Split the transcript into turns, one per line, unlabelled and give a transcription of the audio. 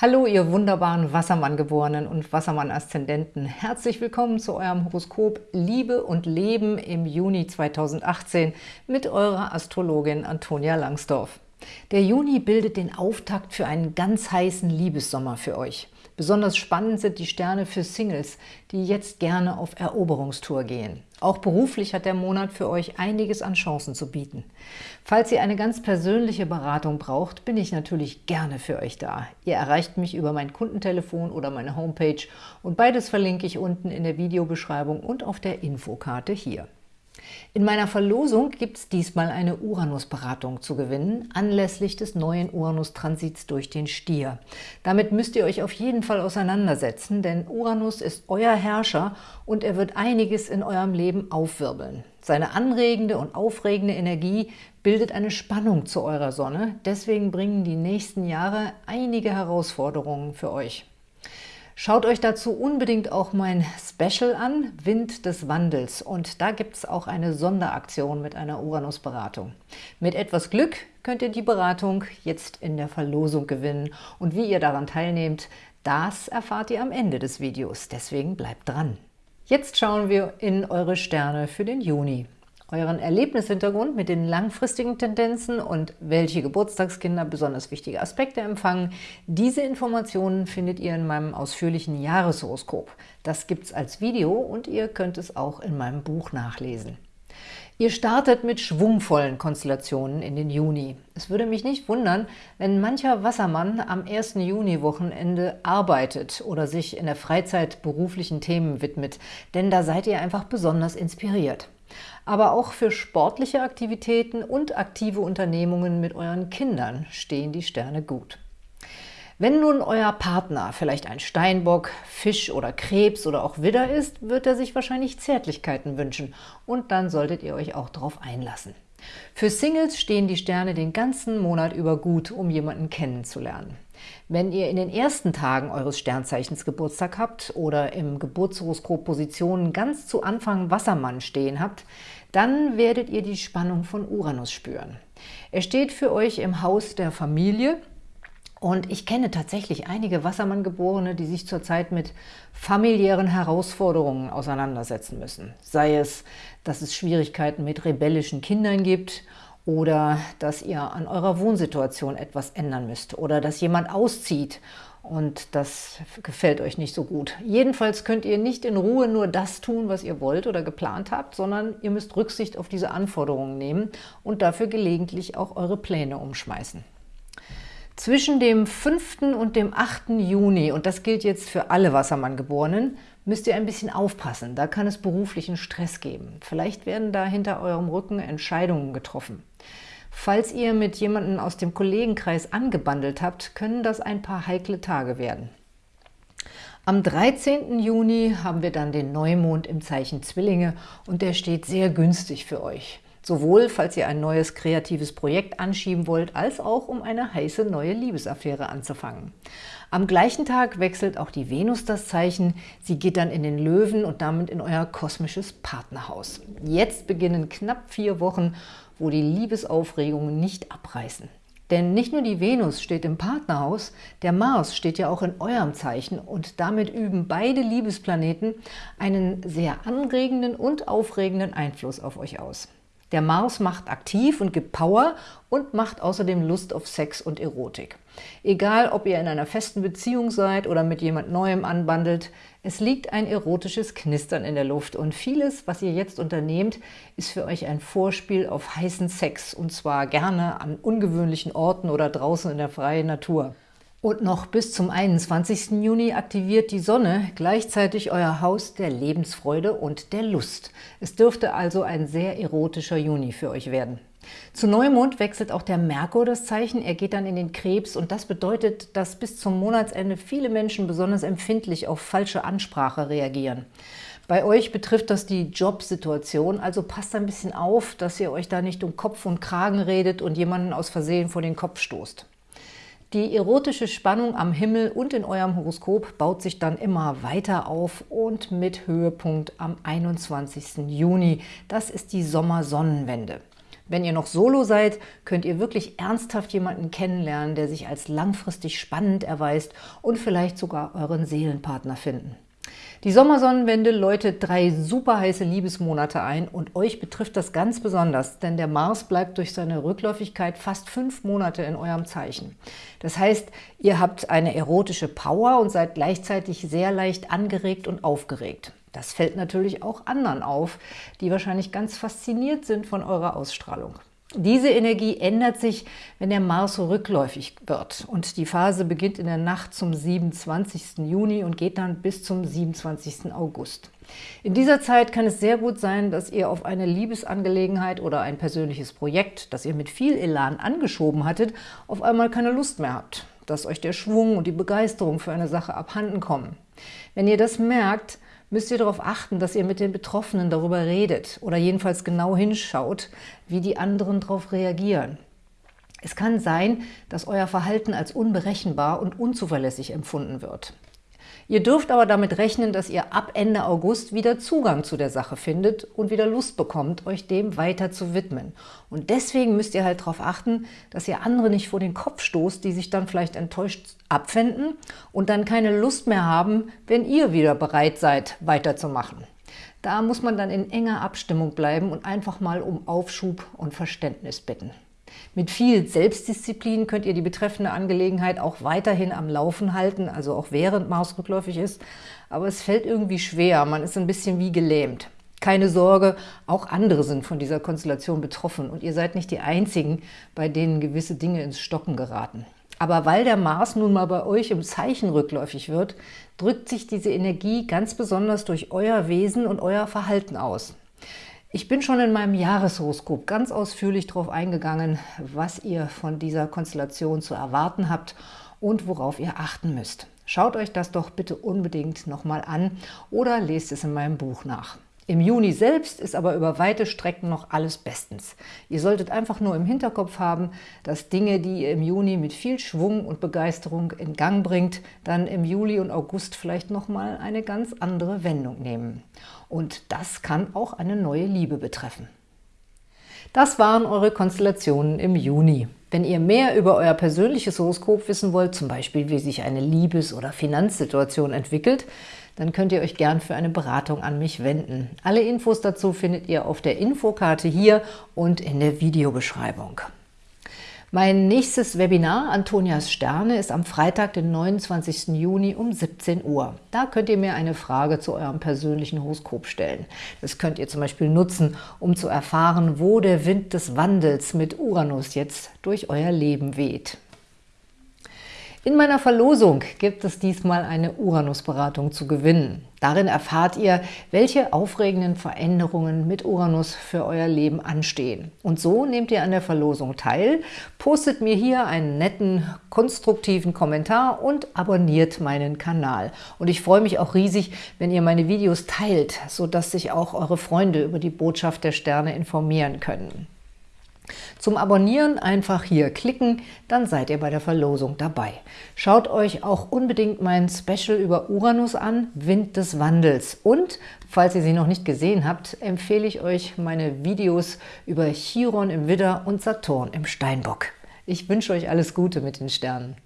Hallo, ihr wunderbaren Wassermann-Geborenen und Wassermann-Aszendenten. Herzlich willkommen zu eurem Horoskop Liebe und Leben im Juni 2018 mit eurer Astrologin Antonia Langsdorf. Der Juni bildet den Auftakt für einen ganz heißen Liebessommer für euch. Besonders spannend sind die Sterne für Singles, die jetzt gerne auf Eroberungstour gehen. Auch beruflich hat der Monat für euch einiges an Chancen zu bieten. Falls ihr eine ganz persönliche Beratung braucht, bin ich natürlich gerne für euch da. Ihr erreicht mich über mein Kundentelefon oder meine Homepage und beides verlinke ich unten in der Videobeschreibung und auf der Infokarte hier. In meiner Verlosung gibt es diesmal eine Uranus-Beratung zu gewinnen, anlässlich des neuen Uranus-Transits durch den Stier. Damit müsst ihr euch auf jeden Fall auseinandersetzen, denn Uranus ist euer Herrscher und er wird einiges in eurem Leben aufwirbeln. Seine anregende und aufregende Energie bildet eine Spannung zu eurer Sonne, deswegen bringen die nächsten Jahre einige Herausforderungen für euch. Schaut euch dazu unbedingt auch mein Special an, Wind des Wandels. Und da gibt es auch eine Sonderaktion mit einer Uranus-Beratung. Mit etwas Glück könnt ihr die Beratung jetzt in der Verlosung gewinnen. Und wie ihr daran teilnehmt, das erfahrt ihr am Ende des Videos. Deswegen bleibt dran. Jetzt schauen wir in eure Sterne für den Juni euren Erlebnishintergrund mit den langfristigen Tendenzen und welche Geburtstagskinder besonders wichtige Aspekte empfangen. Diese Informationen findet ihr in meinem ausführlichen Jahreshoroskop. Das gibt es als Video und ihr könnt es auch in meinem Buch nachlesen. Ihr startet mit schwungvollen Konstellationen in den Juni. Es würde mich nicht wundern, wenn mancher Wassermann am 1. Juni-Wochenende arbeitet oder sich in der Freizeit beruflichen Themen widmet, denn da seid ihr einfach besonders inspiriert aber auch für sportliche Aktivitäten und aktive Unternehmungen mit euren Kindern stehen die Sterne gut. Wenn nun euer Partner vielleicht ein Steinbock, Fisch oder Krebs oder auch Widder ist, wird er sich wahrscheinlich Zärtlichkeiten wünschen und dann solltet ihr euch auch darauf einlassen. Für Singles stehen die Sterne den ganzen Monat über gut, um jemanden kennenzulernen. Wenn ihr in den ersten Tagen eures Sternzeichens Geburtstag habt oder im Geburtshoroskop Positionen ganz zu Anfang Wassermann stehen habt, dann werdet ihr die Spannung von Uranus spüren. Er steht für euch im Haus der Familie und ich kenne tatsächlich einige Wassermann-Geborene, die sich zurzeit mit familiären Herausforderungen auseinandersetzen müssen. Sei es, dass es Schwierigkeiten mit rebellischen Kindern gibt oder dass ihr an eurer Wohnsituation etwas ändern müsst oder dass jemand auszieht und das gefällt euch nicht so gut. Jedenfalls könnt ihr nicht in Ruhe nur das tun, was ihr wollt oder geplant habt, sondern ihr müsst Rücksicht auf diese Anforderungen nehmen und dafür gelegentlich auch eure Pläne umschmeißen. Zwischen dem 5. und dem 8. Juni, und das gilt jetzt für alle Wassermann-Geborenen, müsst ihr ein bisschen aufpassen. Da kann es beruflichen Stress geben. Vielleicht werden da hinter eurem Rücken Entscheidungen getroffen. Falls ihr mit jemandem aus dem Kollegenkreis angebandelt habt, können das ein paar heikle Tage werden. Am 13. Juni haben wir dann den Neumond im Zeichen Zwillinge und der steht sehr günstig für euch. Sowohl, falls ihr ein neues kreatives Projekt anschieben wollt, als auch, um eine heiße neue Liebesaffäre anzufangen. Am gleichen Tag wechselt auch die Venus das Zeichen. Sie geht dann in den Löwen und damit in euer kosmisches Partnerhaus. Jetzt beginnen knapp vier Wochen, wo die Liebesaufregungen nicht abreißen. Denn nicht nur die Venus steht im Partnerhaus, der Mars steht ja auch in eurem Zeichen und damit üben beide Liebesplaneten einen sehr anregenden und aufregenden Einfluss auf euch aus. Der Mars macht aktiv und gibt Power und macht außerdem Lust auf Sex und Erotik. Egal, ob ihr in einer festen Beziehung seid oder mit jemand Neuem anbandelt, es liegt ein erotisches Knistern in der Luft und vieles, was ihr jetzt unternehmt, ist für euch ein Vorspiel auf heißen Sex und zwar gerne an ungewöhnlichen Orten oder draußen in der freien Natur. Und noch bis zum 21. Juni aktiviert die Sonne gleichzeitig euer Haus der Lebensfreude und der Lust. Es dürfte also ein sehr erotischer Juni für euch werden. Zu Neumond wechselt auch der Merkur das Zeichen, er geht dann in den Krebs und das bedeutet, dass bis zum Monatsende viele Menschen besonders empfindlich auf falsche Ansprache reagieren. Bei euch betrifft das die Jobsituation, also passt ein bisschen auf, dass ihr euch da nicht um Kopf und Kragen redet und jemanden aus Versehen vor den Kopf stoßt. Die erotische Spannung am Himmel und in eurem Horoskop baut sich dann immer weiter auf und mit Höhepunkt am 21. Juni. Das ist die Sommersonnenwende. Wenn ihr noch solo seid, könnt ihr wirklich ernsthaft jemanden kennenlernen, der sich als langfristig spannend erweist und vielleicht sogar euren Seelenpartner finden. Die Sommersonnenwende läutet drei super heiße Liebesmonate ein und euch betrifft das ganz besonders, denn der Mars bleibt durch seine Rückläufigkeit fast fünf Monate in eurem Zeichen. Das heißt, ihr habt eine erotische Power und seid gleichzeitig sehr leicht angeregt und aufgeregt. Das fällt natürlich auch anderen auf, die wahrscheinlich ganz fasziniert sind von eurer Ausstrahlung. Diese Energie ändert sich, wenn der Mars rückläufig wird und die Phase beginnt in der Nacht zum 27. Juni und geht dann bis zum 27. August. In dieser Zeit kann es sehr gut sein, dass ihr auf eine Liebesangelegenheit oder ein persönliches Projekt, das ihr mit viel Elan angeschoben hattet, auf einmal keine Lust mehr habt, dass euch der Schwung und die Begeisterung für eine Sache abhanden kommen. Wenn ihr das merkt, müsst ihr darauf achten, dass ihr mit den Betroffenen darüber redet oder jedenfalls genau hinschaut, wie die anderen darauf reagieren. Es kann sein, dass euer Verhalten als unberechenbar und unzuverlässig empfunden wird. Ihr dürft aber damit rechnen, dass ihr ab Ende August wieder Zugang zu der Sache findet und wieder Lust bekommt, euch dem weiter zu widmen. Und deswegen müsst ihr halt darauf achten, dass ihr andere nicht vor den Kopf stoßt, die sich dann vielleicht enttäuscht abwenden und dann keine Lust mehr haben, wenn ihr wieder bereit seid, weiterzumachen. Da muss man dann in enger Abstimmung bleiben und einfach mal um Aufschub und Verständnis bitten. Mit viel Selbstdisziplin könnt ihr die betreffende Angelegenheit auch weiterhin am Laufen halten, also auch während Mars rückläufig ist. Aber es fällt irgendwie schwer, man ist ein bisschen wie gelähmt. Keine Sorge, auch andere sind von dieser Konstellation betroffen und ihr seid nicht die Einzigen, bei denen gewisse Dinge ins Stocken geraten. Aber weil der Mars nun mal bei euch im Zeichen rückläufig wird, drückt sich diese Energie ganz besonders durch euer Wesen und euer Verhalten aus. Ich bin schon in meinem Jahreshoroskop ganz ausführlich darauf eingegangen, was ihr von dieser Konstellation zu erwarten habt und worauf ihr achten müsst. Schaut euch das doch bitte unbedingt nochmal an oder lest es in meinem Buch nach. Im Juni selbst ist aber über weite Strecken noch alles bestens. Ihr solltet einfach nur im Hinterkopf haben, dass Dinge, die ihr im Juni mit viel Schwung und Begeisterung in Gang bringt, dann im Juli und August vielleicht nochmal eine ganz andere Wendung nehmen. Und das kann auch eine neue Liebe betreffen. Das waren eure Konstellationen im Juni. Wenn ihr mehr über euer persönliches Horoskop wissen wollt, zum Beispiel wie sich eine Liebes- oder Finanzsituation entwickelt, dann könnt ihr euch gern für eine Beratung an mich wenden. Alle Infos dazu findet ihr auf der Infokarte hier und in der Videobeschreibung. Mein nächstes Webinar, Antonias Sterne, ist am Freitag, den 29. Juni um 17 Uhr. Da könnt ihr mir eine Frage zu eurem persönlichen Horoskop stellen. Das könnt ihr zum Beispiel nutzen, um zu erfahren, wo der Wind des Wandels mit Uranus jetzt durch euer Leben weht. In meiner Verlosung gibt es diesmal eine Uranus-Beratung zu gewinnen. Darin erfahrt ihr, welche aufregenden Veränderungen mit Uranus für euer Leben anstehen. Und so nehmt ihr an der Verlosung teil, postet mir hier einen netten, konstruktiven Kommentar und abonniert meinen Kanal. Und ich freue mich auch riesig, wenn ihr meine Videos teilt, sodass sich auch eure Freunde über die Botschaft der Sterne informieren können. Zum Abonnieren einfach hier klicken, dann seid ihr bei der Verlosung dabei. Schaut euch auch unbedingt mein Special über Uranus an, Wind des Wandels. Und, falls ihr sie noch nicht gesehen habt, empfehle ich euch meine Videos über Chiron im Widder und Saturn im Steinbock. Ich wünsche euch alles Gute mit den Sternen.